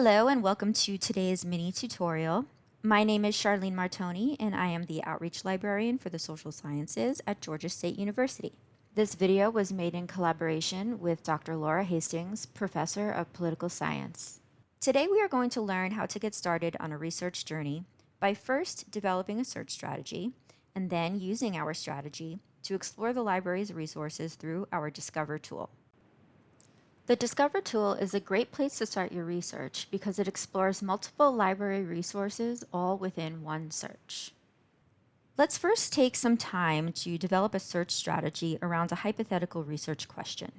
Hello and welcome to today's mini tutorial. My name is Charlene Martoni and I am the Outreach Librarian for the Social Sciences at Georgia State University. This video was made in collaboration with Dr. Laura Hastings, Professor of Political Science. Today we are going to learn how to get started on a research journey by first developing a search strategy and then using our strategy to explore the library's resources through our Discover tool. The Discover tool is a great place to start your research because it explores multiple library resources all within one search. Let's first take some time to develop a search strategy around a hypothetical research question.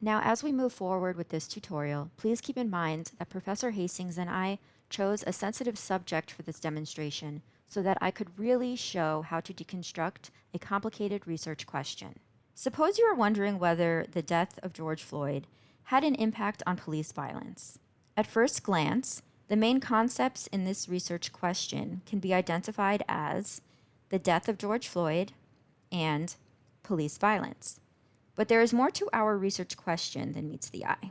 Now, as we move forward with this tutorial, please keep in mind that Professor Hastings and I chose a sensitive subject for this demonstration so that I could really show how to deconstruct a complicated research question. Suppose you are wondering whether the death of George Floyd had an impact on police violence. At first glance, the main concepts in this research question can be identified as the death of George Floyd and police violence. But there is more to our research question than meets the eye.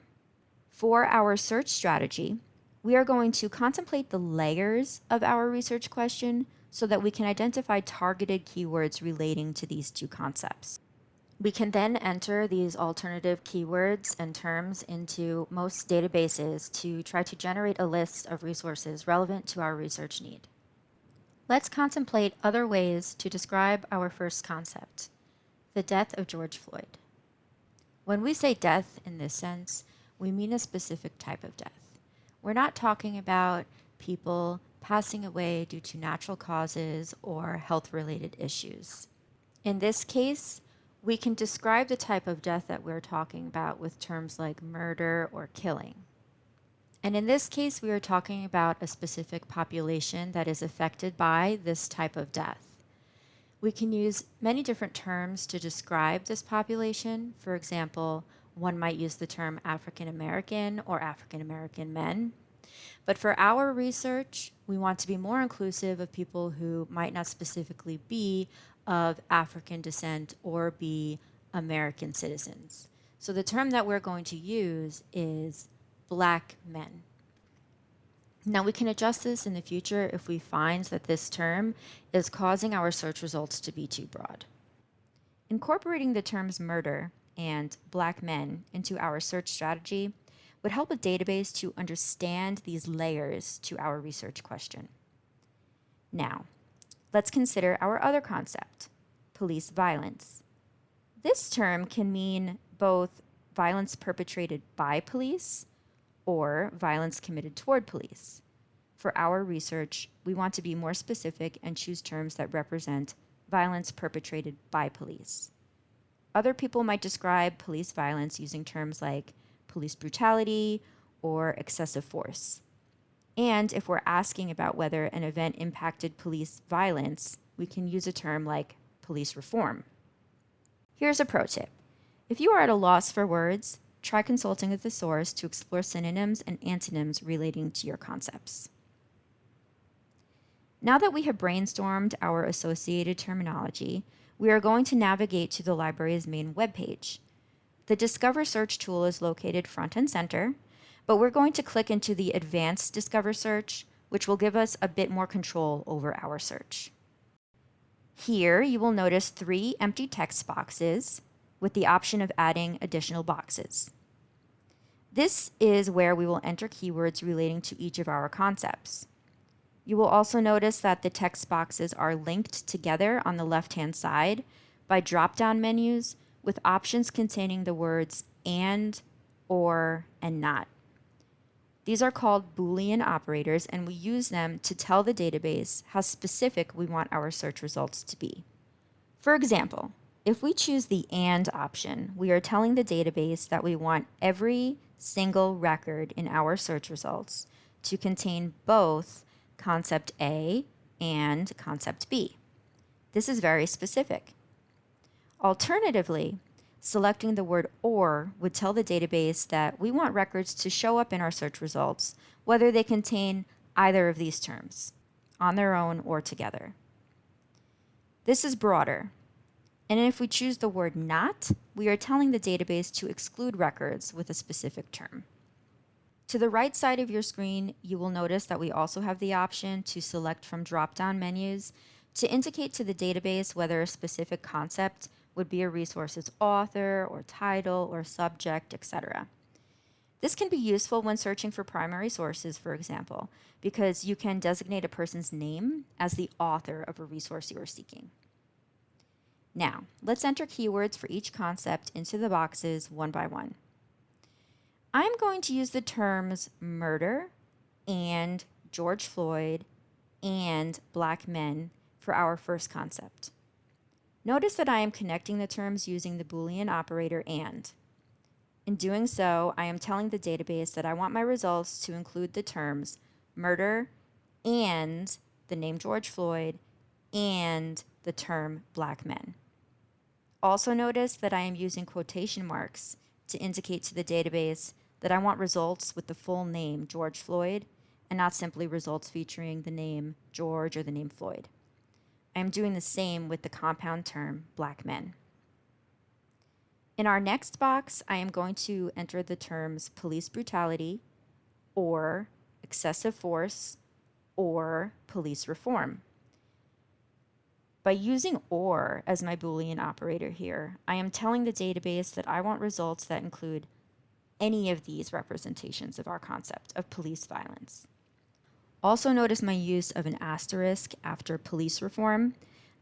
For our search strategy, we are going to contemplate the layers of our research question so that we can identify targeted keywords relating to these two concepts. We can then enter these alternative keywords and terms into most databases to try to generate a list of resources relevant to our research need. Let's contemplate other ways to describe our first concept, the death of George Floyd. When we say death in this sense, we mean a specific type of death. We're not talking about people passing away due to natural causes or health-related issues. In this case, we can describe the type of death that we're talking about with terms like murder or killing. And in this case, we are talking about a specific population that is affected by this type of death. We can use many different terms to describe this population. For example, one might use the term African American or African American men. But for our research, we want to be more inclusive of people who might not specifically be of African descent or be American citizens. So the term that we're going to use is black men. Now we can adjust this in the future if we find that this term is causing our search results to be too broad. Incorporating the terms murder and black men into our search strategy would help a database to understand these layers to our research question. Now, let's consider our other concept, police violence. This term can mean both violence perpetrated by police or violence committed toward police. For our research, we want to be more specific and choose terms that represent violence perpetrated by police. Other people might describe police violence using terms like police brutality or excessive force. And if we're asking about whether an event impacted police violence, we can use a term like police reform. Here's a pro tip. If you are at a loss for words, try consulting with a thesaurus to explore synonyms and antonyms relating to your concepts. Now that we have brainstormed our associated terminology, we are going to navigate to the library's main webpage. The Discover Search tool is located front and center, but we're going to click into the Advanced Discover Search, which will give us a bit more control over our search. Here, you will notice three empty text boxes with the option of adding additional boxes. This is where we will enter keywords relating to each of our concepts. You will also notice that the text boxes are linked together on the left-hand side by drop-down menus with options containing the words and, or, and not. These are called Boolean operators, and we use them to tell the database how specific we want our search results to be. For example, if we choose the AND option, we are telling the database that we want every single record in our search results to contain both concept A and concept B. This is very specific. Alternatively, selecting the word OR would tell the database that we want records to show up in our search results, whether they contain either of these terms, on their own or together. This is broader. And if we choose the word not, we are telling the database to exclude records with a specific term. To the right side of your screen, you will notice that we also have the option to select from drop-down menus to indicate to the database whether a specific concept would be a resource's author or title or subject, etc. This can be useful when searching for primary sources, for example, because you can designate a person's name as the author of a resource you are seeking. Now, let's enter keywords for each concept into the boxes one by one. I'm going to use the terms murder and George Floyd and black men for our first concept. Notice that I am connecting the terms using the Boolean operator AND. In doing so, I am telling the database that I want my results to include the terms murder and the name George Floyd and the term black men. Also notice that I am using quotation marks to indicate to the database that I want results with the full name George Floyd and not simply results featuring the name George or the name Floyd. I am doing the same with the compound term black men. In our next box, I am going to enter the terms police brutality or excessive force or police reform. By using OR as my Boolean operator here, I am telling the database that I want results that include any of these representations of our concept of police violence. Also notice my use of an asterisk after police reform.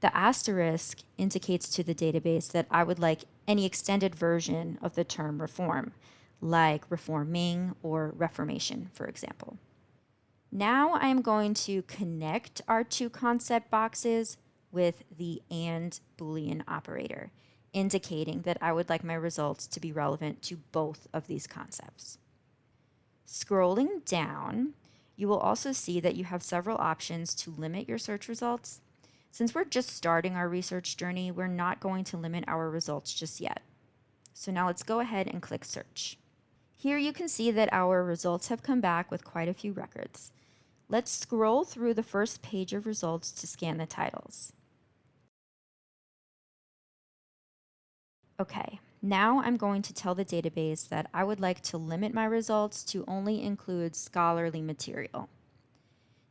The asterisk indicates to the database that I would like any extended version of the term reform, like reforming or reformation, for example. Now I am going to connect our two concept boxes with the AND Boolean operator, indicating that I would like my results to be relevant to both of these concepts. Scrolling down, you will also see that you have several options to limit your search results. Since we're just starting our research journey, we're not going to limit our results just yet. So now let's go ahead and click search. Here you can see that our results have come back with quite a few records. Let's scroll through the first page of results to scan the titles. Okay, now I'm going to tell the database that I would like to limit my results to only include scholarly material.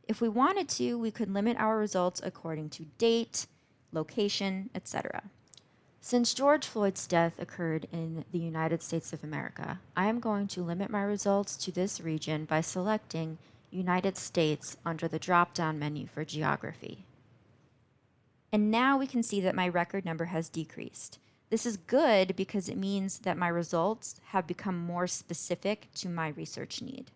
If we wanted to, we could limit our results according to date, location, etc. Since George Floyd's death occurred in the United States of America, I am going to limit my results to this region by selecting United States under the drop-down menu for geography. And now we can see that my record number has decreased. This is good because it means that my results have become more specific to my research need.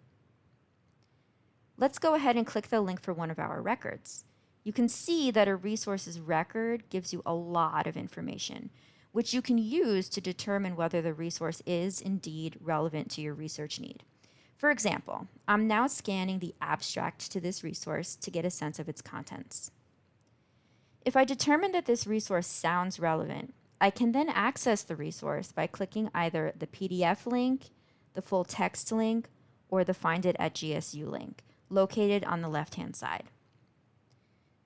Let's go ahead and click the link for one of our records. You can see that a resources record gives you a lot of information, which you can use to determine whether the resource is indeed relevant to your research need. For example, I'm now scanning the abstract to this resource to get a sense of its contents. If I determine that this resource sounds relevant, I can then access the resource by clicking either the PDF link, the full text link, or the Find It at GSU link, located on the left-hand side.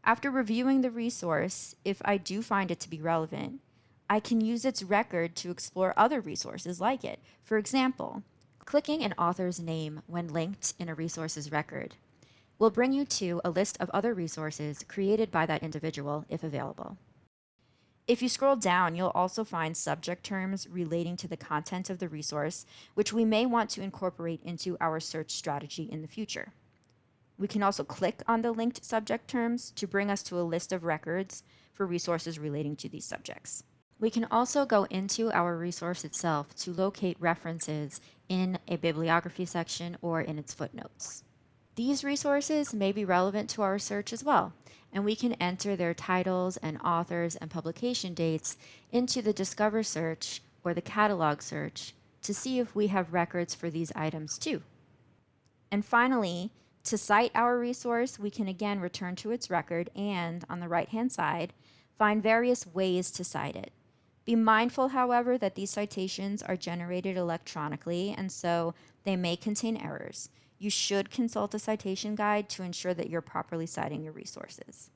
After reviewing the resource, if I do find it to be relevant, I can use its record to explore other resources like it. For example, clicking an author's name when linked in a resource's record will bring you to a list of other resources created by that individual if available. If you scroll down, you'll also find subject terms relating to the content of the resource, which we may want to incorporate into our search strategy in the future. We can also click on the linked subject terms to bring us to a list of records for resources relating to these subjects. We can also go into our resource itself to locate references in a bibliography section or in its footnotes. These resources may be relevant to our search as well, and we can enter their titles and authors and publication dates into the Discover search or the Catalog search to see if we have records for these items too. And finally, to cite our resource, we can again return to its record and, on the right-hand side, find various ways to cite it. Be mindful, however, that these citations are generated electronically, and so they may contain errors you should consult a citation guide to ensure that you're properly citing your resources.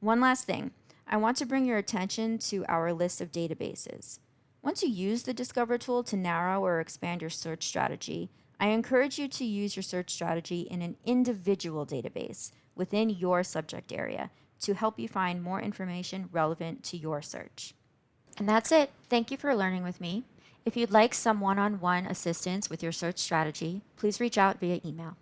One last thing, I want to bring your attention to our list of databases. Once you use the Discover tool to narrow or expand your search strategy, I encourage you to use your search strategy in an individual database within your subject area to help you find more information relevant to your search. And that's it. Thank you for learning with me. If you'd like some one-on-one -on -one assistance with your search strategy, please reach out via email.